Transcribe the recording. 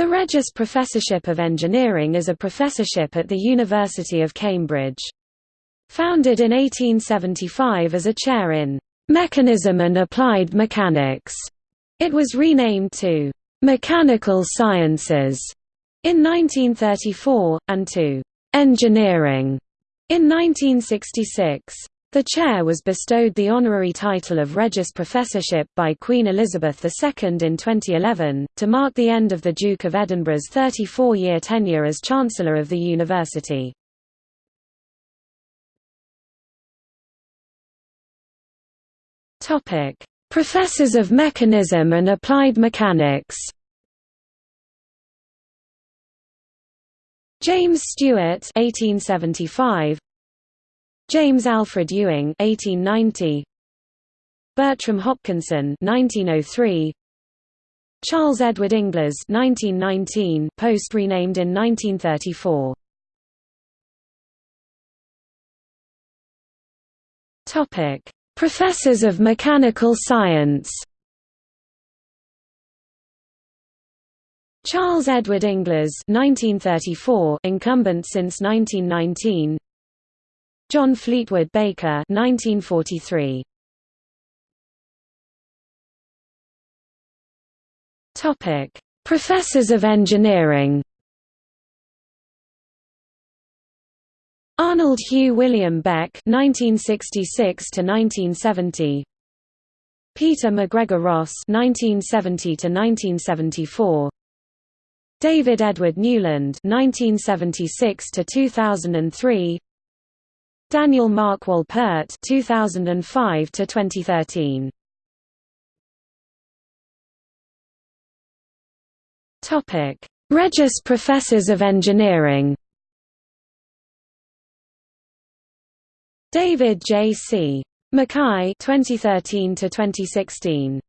The Regius Professorship of Engineering is a professorship at the University of Cambridge. Founded in 1875 as a chair in Mechanism and Applied Mechanics, it was renamed to Mechanical Sciences in 1934, and to Engineering in 1966. The chair was bestowed the honorary title of Regius Professorship by Queen Elizabeth II in 2011, to mark the end of the Duke of Edinburgh's 34-year tenure as Chancellor of the University. Professors of Mechanism and Applied Mechanics James Stuart 1875 James Alfred Ewing 1890 Bertram Hopkinson 1903 Charles Edward Inglis 1919 post renamed in 1934 Topic Professors of Mechanical Science. Charles Edward Inglis 1934 incumbent since 1919 John Fleetwood Baker 1943 Topic. Professors of Engineering. Arnold Hugh William Beck 1966 to 1970 Peter McGregor Ross 1970 to 1974 David Edward Newland 1976 to 2003 Daniel Mark Wolpert 2005 to 2013 Topic Regius Professors of Engineering David J. C. MacKay 2013 to 2016